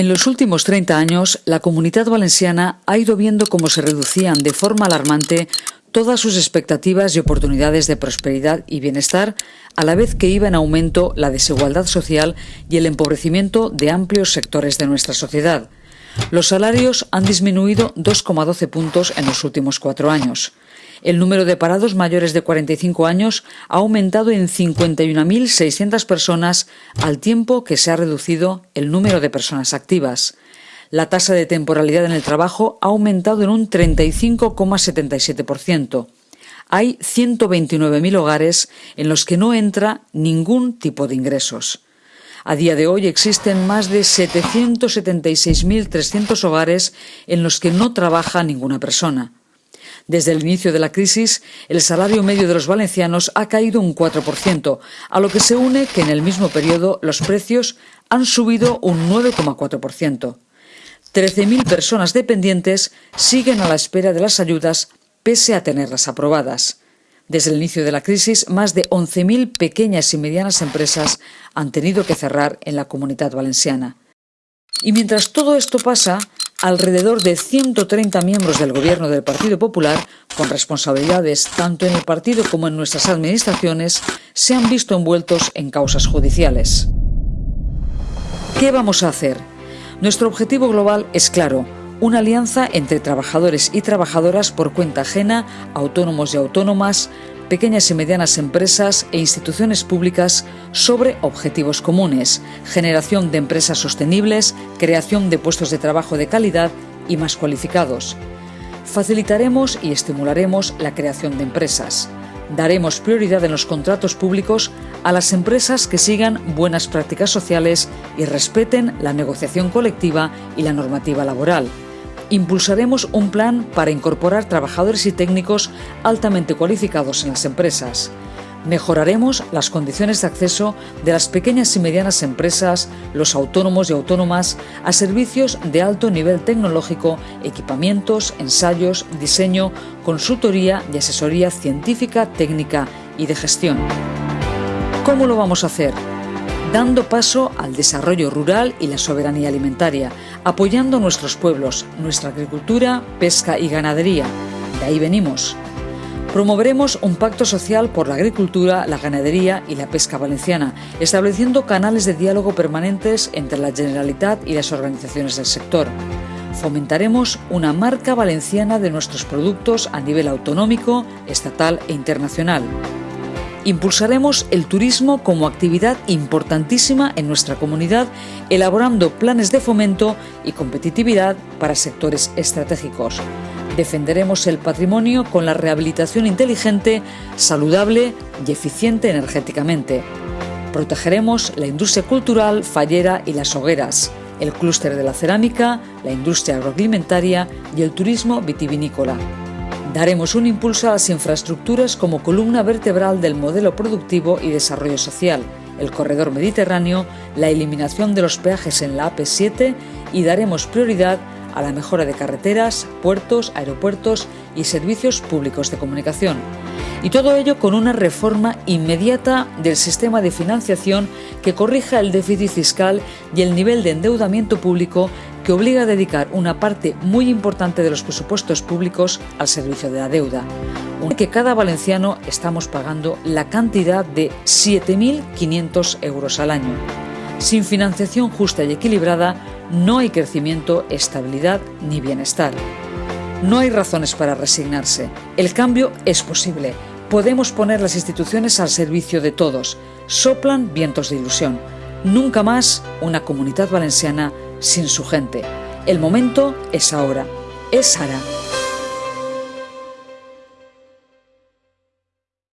En los últimos 30 años, la comunidad valenciana ha ido viendo cómo se reducían de forma alarmante todas sus expectativas y oportunidades de prosperidad y bienestar, a la vez que iba en aumento la desigualdad social y el empobrecimiento de amplios sectores de nuestra sociedad. Los salarios han disminuido 2,12 puntos en los últimos cuatro años. El número de parados mayores de 45 años ha aumentado en 51.600 personas al tiempo que se ha reducido el número de personas activas. La tasa de temporalidad en el trabajo ha aumentado en un 35,77%. Hay 129.000 hogares en los que no entra ningún tipo de ingresos. A día de hoy existen más de 776.300 hogares en los que no trabaja ninguna persona. Desde el inicio de la crisis, el salario medio de los valencianos ha caído un 4%, a lo que se une que en el mismo periodo los precios han subido un 9,4%. 13.000 personas dependientes siguen a la espera de las ayudas pese a tenerlas aprobadas. Desde el inicio de la crisis, más de 11.000 pequeñas y medianas empresas han tenido que cerrar en la comunidad valenciana. Y mientras todo esto pasa, alrededor de 130 miembros del gobierno del Partido Popular, con responsabilidades tanto en el partido como en nuestras administraciones, se han visto envueltos en causas judiciales. ¿Qué vamos a hacer? Nuestro objetivo global es claro, una alianza entre trabajadores y trabajadoras por cuenta ajena, autónomos y autónomas, pequeñas y medianas empresas e instituciones públicas sobre objetivos comunes, generación de empresas sostenibles, creación de puestos de trabajo de calidad y más cualificados. Facilitaremos y estimularemos la creación de empresas. Daremos prioridad en los contratos públicos a las empresas que sigan buenas prácticas sociales y respeten la negociación colectiva y la normativa laboral impulsaremos un plan para incorporar trabajadores y técnicos altamente cualificados en las empresas. Mejoraremos las condiciones de acceso de las pequeñas y medianas empresas, los autónomos y autónomas, a servicios de alto nivel tecnológico, equipamientos, ensayos, diseño, consultoría y asesoría científica, técnica y de gestión. ¿Cómo lo vamos a hacer? Dando paso al desarrollo rural y la soberanía alimentaria, apoyando nuestros pueblos, nuestra agricultura, pesca y ganadería. De ahí venimos. Promoveremos un pacto social por la agricultura, la ganadería y la pesca valenciana, estableciendo canales de diálogo permanentes entre la Generalitat y las organizaciones del sector. Fomentaremos una marca valenciana de nuestros productos a nivel autonómico, estatal e internacional. Impulsaremos el turismo como actividad importantísima en nuestra comunidad, elaborando planes de fomento y competitividad para sectores estratégicos. Defenderemos el patrimonio con la rehabilitación inteligente, saludable y eficiente energéticamente. Protegeremos la industria cultural, fallera y las hogueras, el clúster de la cerámica, la industria agroalimentaria y el turismo vitivinícola. Daremos un impulso a las infraestructuras como columna vertebral del modelo productivo y desarrollo social, el corredor mediterráneo, la eliminación de los peajes en la AP7 y daremos prioridad a la mejora de carreteras, puertos, aeropuertos y servicios públicos de comunicación. Y todo ello con una reforma inmediata del sistema de financiación que corrija el déficit fiscal y el nivel de endeudamiento público que obliga a dedicar una parte muy importante de los presupuestos públicos al servicio de la deuda. Que cada valenciano estamos pagando la cantidad de 7.500 euros al año. Sin financiación justa y equilibrada no hay crecimiento, estabilidad ni bienestar. No hay razones para resignarse. El cambio es posible. Podemos poner las instituciones al servicio de todos. Soplan vientos de ilusión. Nunca más una comunidad valenciana sin su gente. El momento es ahora. Es Sara.